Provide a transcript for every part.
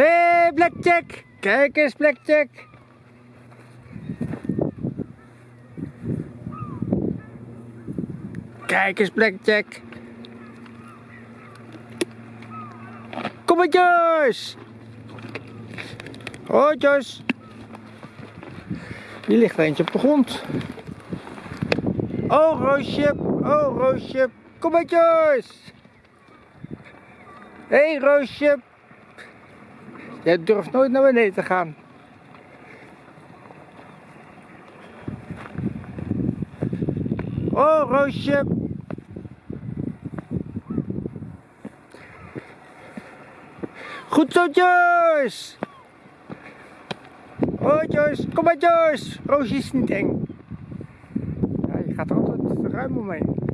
Hé, hey, Blackjack! Kijk eens, Blackjack! Kijk eens, Blackjack! Kom maar, Joyce! Hoi, Joyce! Hier ligt er eentje op de grond. Oh, Roosje! Oh, Roosje! Kom! Hé, hey, Roosje! Jij durft nooit naar beneden te gaan. Oh, Roosje. Goed zo, Joyce. Oh, Joyce. Kom maar, Joyce. Roosje is niet eng. Ja, je gaat er altijd ruim omheen.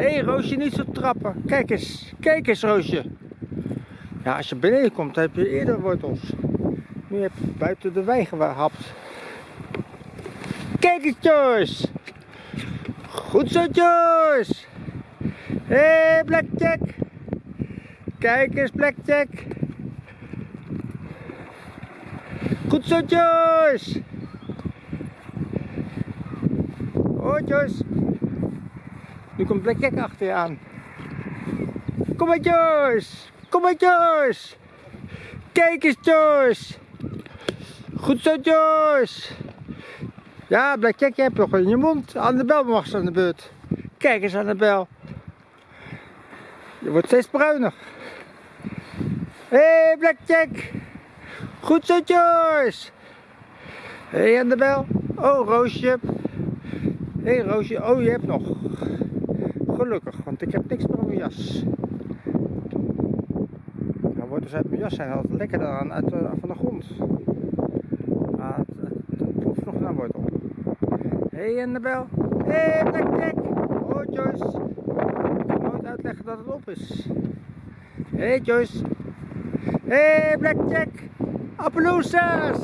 Hé hey, Roosje, niet zo trappen. Kijk eens, kijk eens Roosje. Ja, als je beneden komt, heb je eerder wortels. Nu heb je buiten de wei gehapt. Kijk eens Joyce. Goed zo Joyce. Hé hey, Blackjack. Kijk eens Blackjack. Goed zo Joyce. Oh Joyce. Nu komt Blackjack achter je aan. Kom maar Joyce! Kom maar Joyce! Kijk eens Joyce! Goed zo Joyce! Ja, Blackjack, je hebt nog in je mond. Annabel mag ze aan de beurt. Kijk eens Annabel. Je wordt steeds bruiner. Hé hey, Blackjack! Goed zo Joyce! Hé hey, Annabel. Oh Roosje. Hé hey, Roosje, oh je hebt nog. Gelukkig, want ik heb niks meer op mijn jas. Nou, wortels uit mijn jas zijn altijd lekkerder dan uit, uh, van de grond. Ah, het, het proeft nog naar wortel. Hé hey, Annabel. Hey, Blackjack. Oh Joyce. Ik kan nooit uitleggen dat het op is. Hey, Joyce. Hey, Blackjack. Appaloosas.